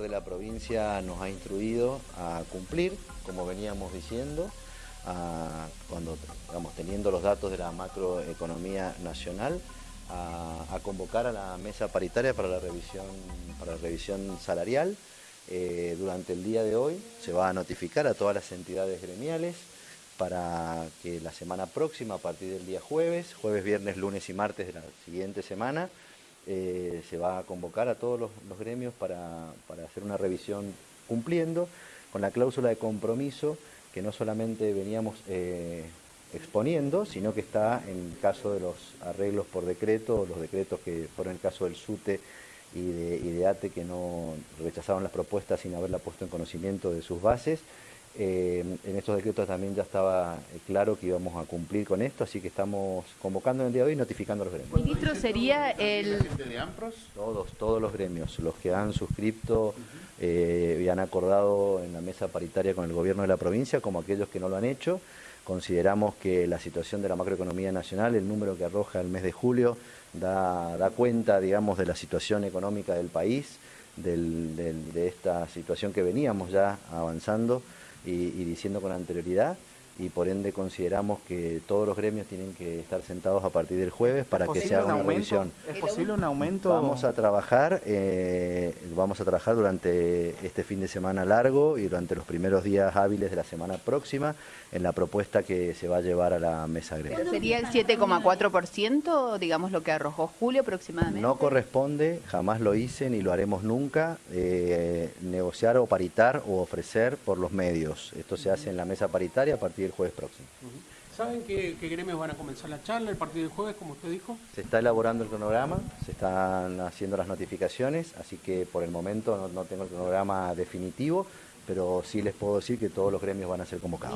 de la provincia nos ha instruido a cumplir, como veníamos diciendo, cuando vamos teniendo los datos de la macroeconomía nacional, a, convocar a la mesa paritaria para la revisión, para la revisión salarial. Eh, durante el día de hoy se va a notificar a todas las entidades gremiales para que la semana próxima, a partir del día jueves, jueves, viernes, lunes y martes de la siguiente semana, eh, se va a convocar a todos los, gremios para, hacer una revisión cumpliendo con la cláusula de compromiso que no solamente veníamos eh, exponiendo, sino que está en caso de los arreglos por decreto, los decretos que fueron el caso del SUTE y de, y de ATE que no rechazaron las propuestas sin haberla puesto en conocimiento de sus bases, eh, en estos decretos también ya estaba eh, claro que íbamos a cumplir con esto, así que estamos convocando en el día de hoy y notificando a los gremios. Ministro, sería el... de AMPROS? Todos, todos los gremios, los que han suscrito eh, y han acordado en la mesa paritaria con el gobierno de la provincia, como aquellos que no lo han hecho. Consideramos que la situación de la macroeconomía nacional, el número que arroja el mes de julio, da, da cuenta, digamos, de la situación económica del país, de esta situación que veníamos ya avanzando y, diciendo con anterioridad y por ende consideramos que todos los gremios tienen que estar sentados a partir del jueves para que se haga una revisión. ¿Es posible un aumento? Vamos a trabajar, eh, vamos a trabajar durante este fin de semana largo y durante los primeros días hábiles de la semana próxima en la propuesta que se va a llevar a la mesa gremial. ¿Sería el 7,4%, digamos lo que arrojó Julio aproximadamente? No corresponde, jamás lo hice ni lo haremos nunca, eh, negociar o paritar o ofrecer por los medios. Esto se hace en la mesa paritaria a partir el jueves próximo. ¿Saben qué, gremios van a comenzar la charla el partido del jueves, como usted dijo? Se está elaborando el cronograma, se están haciendo las notificaciones, así que por el momento no tengo el cronograma definitivo, pero sí les puedo decir que todos los gremios van a ser convocados.